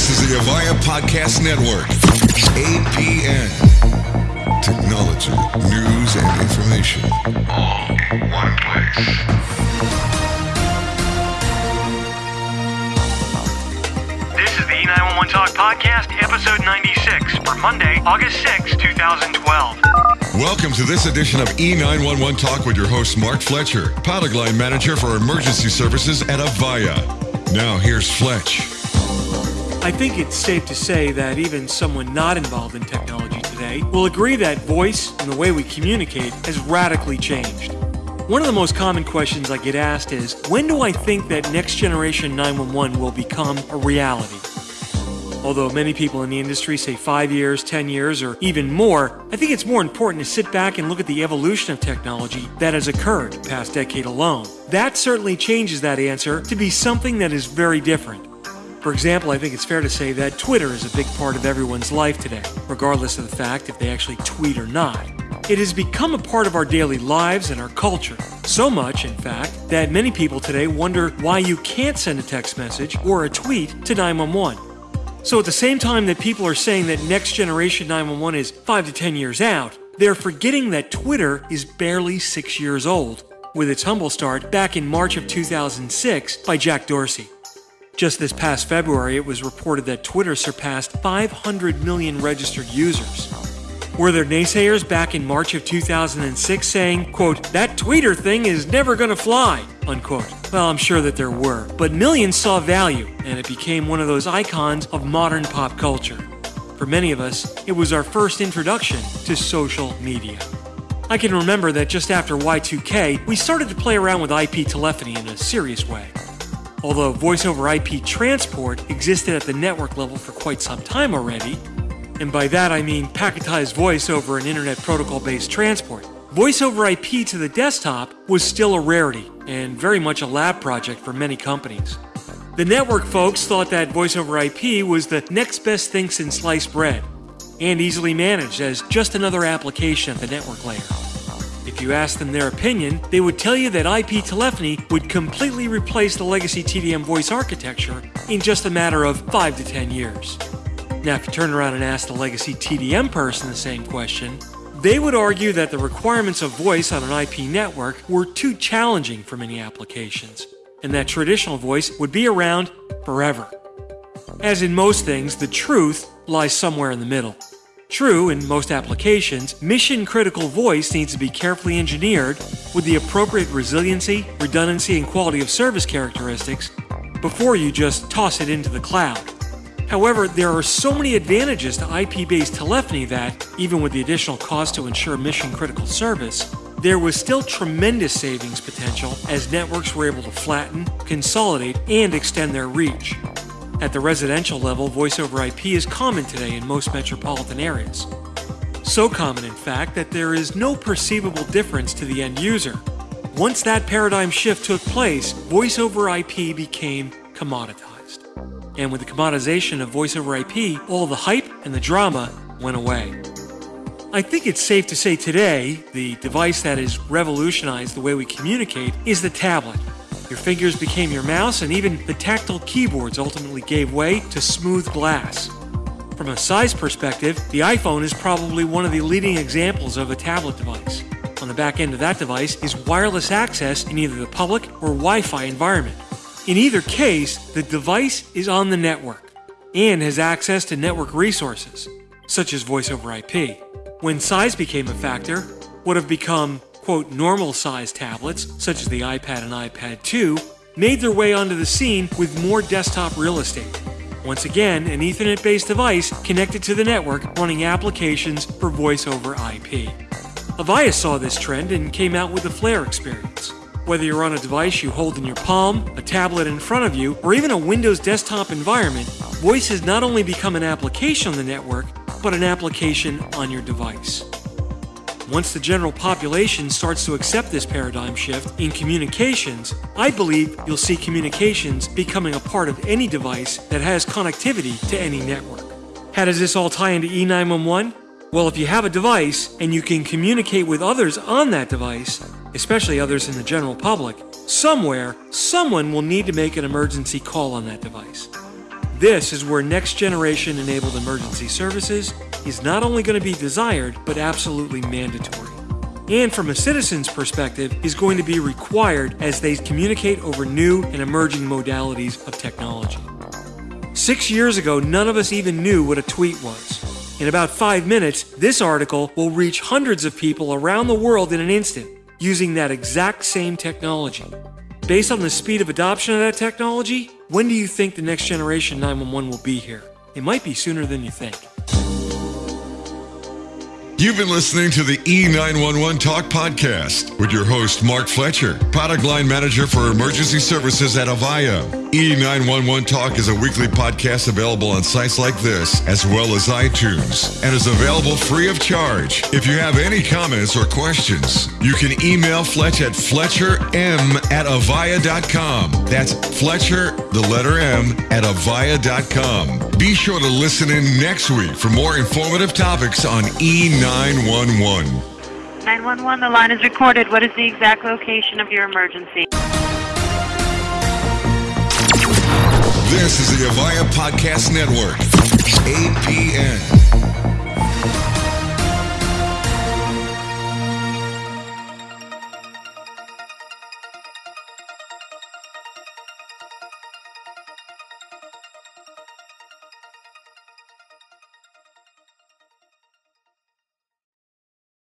This is the Avaya Podcast Network. APN. Technology, news, and information. All in one place. This is the E911 Talk Podcast, episode 96, for Monday, August 6, 2012. Welcome to this edition of E911 Talk with your host, Mark Fletcher, product line manager for emergency services at Avaya. Now, here's Fletch. I think it's safe to say that even someone not involved in technology today will agree that voice and the way we communicate has radically changed. One of the most common questions I get asked is when do I think that next generation 911 will become a reality? Although many people in the industry say five years, 10 years, or even more, I think it's more important to sit back and look at the evolution of technology that has occurred past decade alone. That certainly changes that answer to be something that is very different. For example, I think it's fair to say that Twitter is a big part of everyone's life today, regardless of the fact if they actually tweet or not. It has become a part of our daily lives and our culture. So much, in fact, that many people today wonder why you can't send a text message or a tweet to 911. So at the same time that people are saying that next generation 911 is 5 to 10 years out, they're forgetting that Twitter is barely 6 years old, with its humble start back in March of 2006 by Jack Dorsey. Just this past February, it was reported that Twitter surpassed 500 million registered users. Were there naysayers back in March of 2006 saying, quote, that tweeter thing is never gonna fly, unquote? Well, I'm sure that there were, but millions saw value, and it became one of those icons of modern pop culture. For many of us, it was our first introduction to social media. I can remember that just after Y2K, we started to play around with IP telephony in a serious way. Although voice over IP transport existed at the network level for quite some time already, and by that I mean packetized voice over an internet protocol based transport, voice over IP to the desktop was still a rarity and very much a lab project for many companies. The network folks thought that voice over IP was the next best thing since sliced bread and easily managed as just another application at the network layer. If you asked them their opinion, they would tell you that IP telephony would completely replace the legacy TDM voice architecture in just a matter of 5 to 10 years. Now, if you turn around and ask the legacy TDM person the same question, they would argue that the requirements of voice on an IP network were too challenging for many applications, and that traditional voice would be around forever. As in most things, the truth lies somewhere in the middle. True, in most applications, mission critical voice needs to be carefully engineered with the appropriate resiliency, redundancy, and quality of service characteristics before you just toss it into the cloud. However, there are so many advantages to IP based telephony that, even with the additional cost to ensure mission critical service, there was still tremendous savings potential as networks were able to flatten, consolidate, and extend their reach. At the residential level, voice over IP is common today in most metropolitan areas. So common, in fact, that there is no perceivable difference to the end user. Once that paradigm shift took place, voice over IP became commoditized. And with the commoditization of voice over IP, all the hype and the drama went away. I think it's safe to say today, the device that has revolutionized the way we communicate is the tablet. Your fingers became your mouse, and even the tactile keyboards ultimately gave way to smooth glass. From a size perspective, the iPhone is probably one of the leading examples of a tablet device. On the back end of that device is wireless access in either the public or Wi Fi environment. In either case, the device is on the network and has access to network resources, such as voice over IP. When size became a factor, would have become quote, normal sized tablets, such as the iPad and iPad 2, made their way onto the scene with more desktop real estate. Once again, an Ethernet based device connected to the network running applications for voice over IP. Avaya saw this trend and came out with the Flare experience. Whether you're on a device you hold in your palm, a tablet in front of you, or even a Windows desktop environment, voice has not only become an application on the network, but an application on your device. Once the general population starts to accept this paradigm shift in communications, I believe you'll see communications becoming a part of any device that has connectivity to any network. How does this all tie into E911? Well, if you have a device and you can communicate with others on that device, especially others in the general public, somewhere, someone will need to make an emergency call on that device. This is where next generation enabled emergency services is not only going to be desired, but absolutely mandatory. And from a citizen's perspective, is going to be required as they communicate over new and emerging modalities of technology. Six years ago, none of us even knew what a tweet was. In about five minutes, this article will reach hundreds of people around the world in an instant using that exact same technology. Based on the speed of adoption of that technology, when do you think the next generation 911 will be here? It might be sooner than you think. You've been listening to the E911 Talk podcast with your host, Mark Fletcher, product line manager for emergency services at Avaya. E911 Talk is a weekly podcast available on sites like this, as well as iTunes, and is available free of charge. If you have any comments or questions, you can email Fletch at fletcherm at avaya.com. That's Fletcher, the letter M, at avaya.com. Be sure to listen in next week for more informative topics on E911. 911, the line is recorded. What is the exact location of your emergency? This is the Avaya Podcast Network, APN.